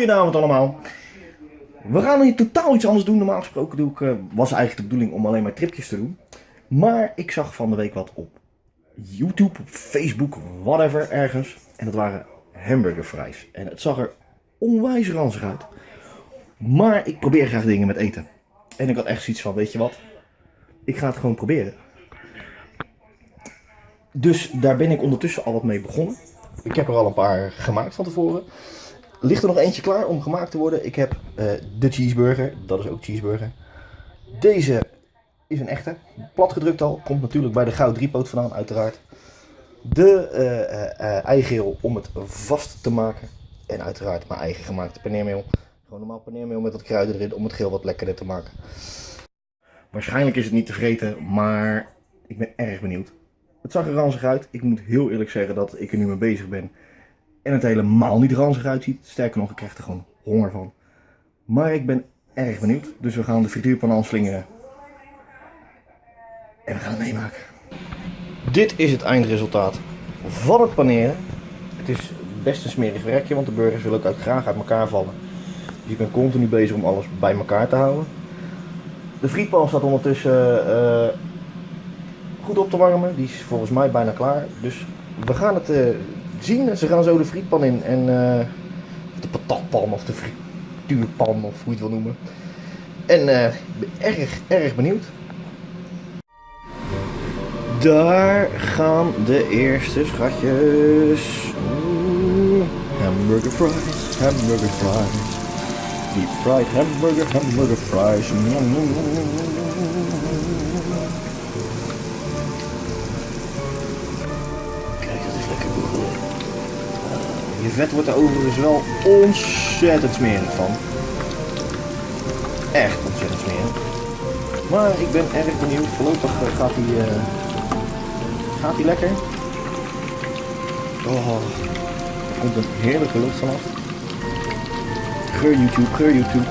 Goedenavond allemaal. We gaan hier totaal iets anders doen. Normaal gesproken doe ik, eh, was eigenlijk de bedoeling om alleen maar tripjes te doen. Maar ik zag van de week wat op YouTube, Facebook, whatever, ergens. En dat waren hamburgerfries. En het zag er onwijs ranzig uit. Maar ik probeer graag dingen met eten. En ik had echt zoiets van, weet je wat? Ik ga het gewoon proberen. Dus daar ben ik ondertussen al wat mee begonnen. Ik heb er al een paar gemaakt van tevoren. Ligt er nog eentje klaar om gemaakt te worden. Ik heb eh, de cheeseburger. Dat is ook cheeseburger. Deze is een echte. Platgedrukt al. Komt natuurlijk bij de goud driepoot vandaan uiteraard. De eh, eh, eigeel om het vast te maken. En uiteraard mijn eigen gemaakte paneermeel. Gewoon normaal paneermeel met wat kruiden erin om het geel wat lekkerder te maken. Waarschijnlijk is het niet te vreten, maar ik ben erg benieuwd. Het zag er ranzig uit. Ik moet heel eerlijk zeggen dat ik er nu mee bezig ben. En het helemaal niet ranzig uitziet. Sterker nog, ik krijg er gewoon honger van. Maar ik ben erg benieuwd. Dus we gaan de frituurpan aanslingeren. En we gaan het meemaken. Dit is het eindresultaat van het paneren. Het is best een smerig werkje, want de burgers willen ook graag uit elkaar vallen. Dus ik ben continu bezig om alles bij elkaar te houden. De frietpan staat ondertussen eh, goed op te warmen. Die is volgens mij bijna klaar. Dus we gaan het eh, zien. Ze gaan zo de frietpan in. En eh, de patatpan of de frituurpan of hoe je het wil noemen. En eh, ik ben erg, erg benieuwd. Daar gaan de eerste schatjes. Oeh, hamburger fries, hamburger fries. Deep fried hamburger, hamburger fries. Je vet wordt er overigens wel ontzettend smerig van. Echt ontzettend smerig. Maar ik ben erg benieuwd. Voorlopig eh, gaat hij, eh, gaat hij lekker. Oh, er komt een heerlijke lucht vanaf. Geur YouTube, geur YouTube.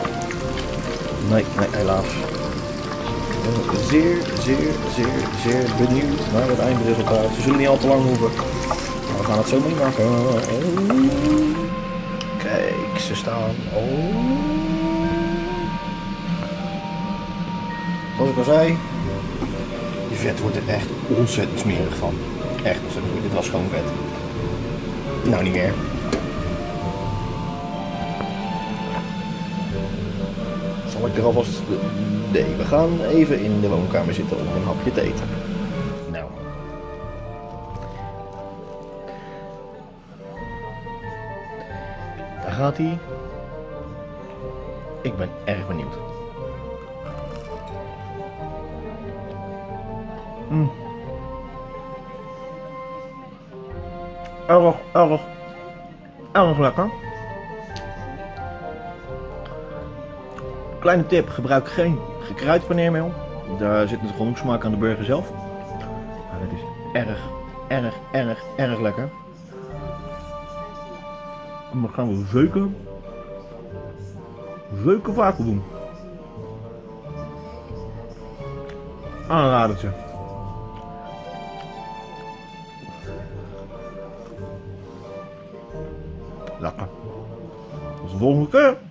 Nee, nee, helaas. Ik ben zeer, zeer, zeer, zeer benieuwd naar het eindresultaat. Ze zullen niet al te lang hoeven. Gaan het zo meemaken. Oh. Kijk, ze staan. Oh. Zoals ik al zei, die vet wordt er echt ontzettend smerig van. Echt ontzettend. Dit was gewoon vet. Nou, niet meer. Zal ik er alvast... Nee, we gaan even in de woonkamer zitten om een hapje te eten. Gaat hij. Ik ben erg benieuwd. Mm. Erg, erg, erg lekker. Kleine tip, gebruik geen gekruid paneermeel. Daar zit een genoeg smaak aan de burger zelf. Maar het is erg, erg, erg, erg lekker. En dan gaan we zeuken. Zeuken vaker doen. Aanradertje. Lekker. Tot de volgende keer.